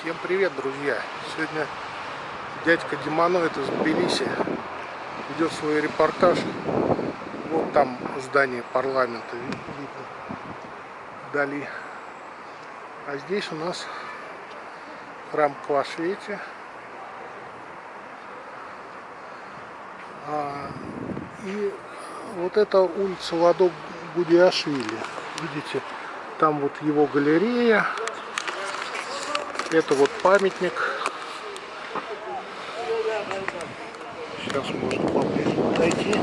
Всем привет, друзья! Сегодня дядька Диманоид из Тбилиси ведет свой репортаж. Вот там здание парламента видно вдали. А здесь у нас храм Квашвете. А, и вот это улица Ладо Гудиашвили. Видите, там вот его галерея. Это вот памятник. Сейчас можно поближе подойти.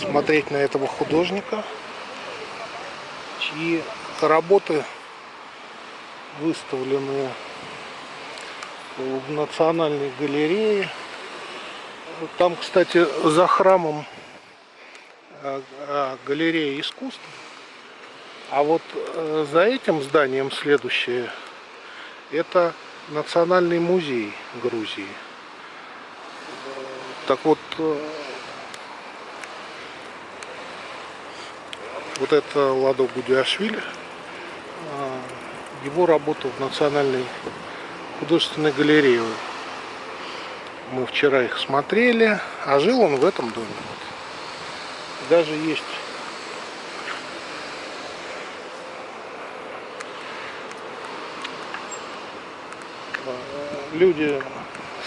Смотреть на этого художника, чьи работы выставлены в Национальной галерее. Там, кстати, за храмом э, э, галерея искусств. А вот э, за этим зданием следующее, это Национальный музей Грузии. Так вот, э, вот это Ладо Гудиашвили, э, его работа в Национальной художественной галерее. Мы вчера их смотрели, а жил он в этом доме. Даже есть люди,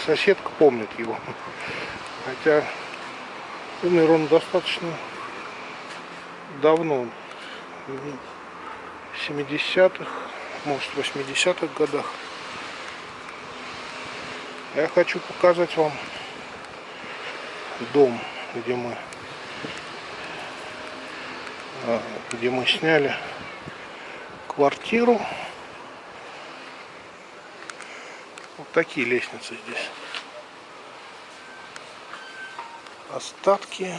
соседка помнит его. Хотя умер он достаточно давно, в 70-х, может 80-х годах. Я хочу показать вам дом, где мы а, где мы сняли квартиру Вот такие лестницы здесь. Остатки,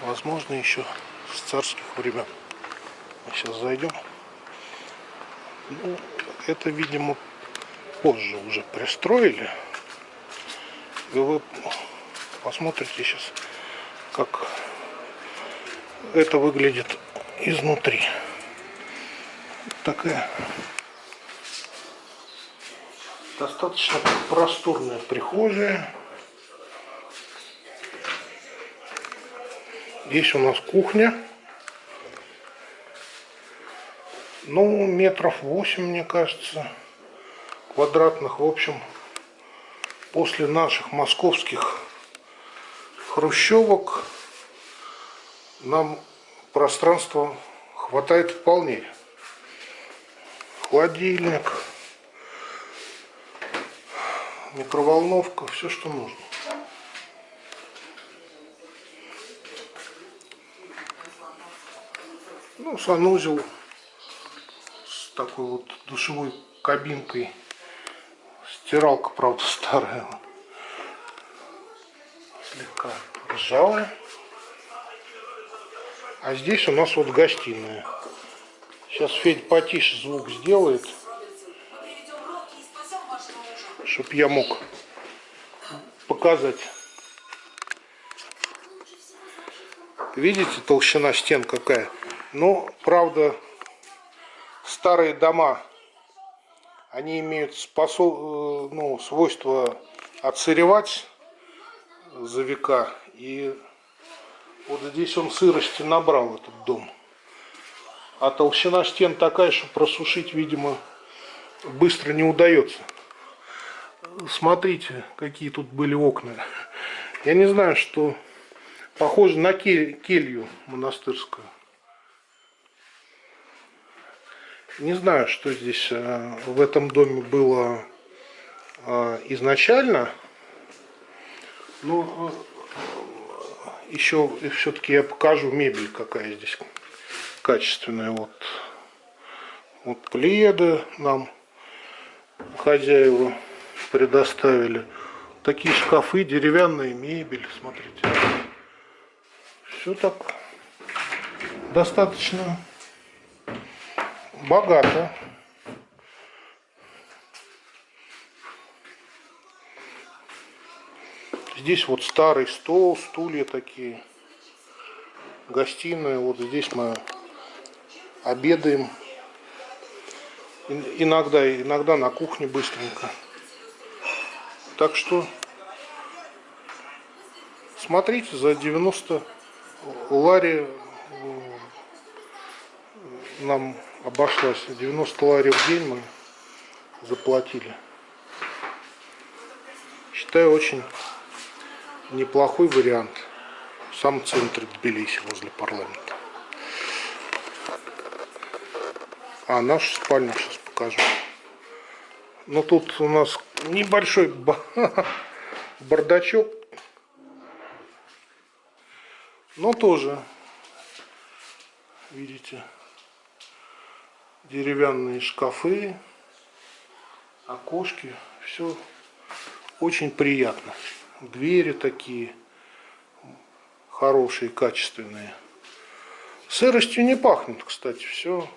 возможно, еще с царских времен. Мы сейчас зайдем. Ну, это, видимо, позже уже пристроили. И вы посмотрите сейчас, как это выглядит изнутри. Такая Достаточно просторная прихожая. Здесь у нас кухня. Ну, метров 8, мне кажется, квадратных. В общем, после наших московских хрущевок нам пространства хватает вполне. Холодильник микроволновка, все, что нужно. Ну, санузел с такой вот душевой кабинкой. Стиралка, правда, старая. Слегка ржавая. А здесь у нас вот гостиная. Сейчас Федь потише звук сделает чтобы я мог показать. Видите, толщина стен какая? Ну, правда, старые дома, они имеют способ, э, ну, свойство отсыревать за века. И вот здесь он сырости набрал, этот дом. А толщина стен такая, что просушить, видимо, быстро не удается смотрите, какие тут были окна. Я не знаю, что похоже на кель, келью монастырскую. Не знаю, что здесь э, в этом доме было э, изначально. Но э, еще все-таки я покажу мебель, какая здесь качественная. Вот, вот пледы нам хозяева предоставили. Такие шкафы, деревянная мебель, смотрите. Все так достаточно богато. Здесь вот старый стол, стулья такие. Гостиная. Вот здесь мы обедаем. Иногда, иногда на кухне быстренько. Так что смотрите за 90 лари нам обошлась 90 лари в день мы заплатили. Считаю очень неплохой вариант. В самом центре Тбилиси возле парламента. А нашу спальню сейчас покажу. Но тут у нас небольшой бардачок. Но тоже видите деревянные шкафы окошки все очень приятно. Двери такие хорошие качественные. Сыростью не пахнет кстати все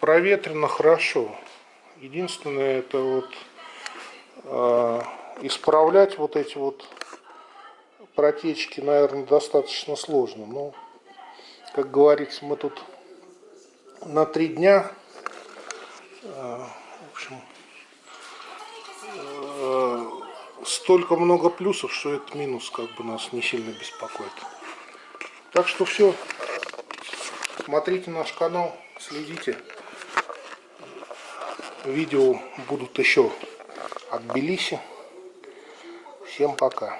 проветрено хорошо единственное это вот э, исправлять вот эти вот протечки наверное достаточно сложно но как говорится мы тут на три дня. Э, в общем, э, столько много плюсов, что этот минус как бы нас не сильно беспокоит. Так что все. Смотрите наш канал, следите. Видео будут еще от Белиси. Всем пока.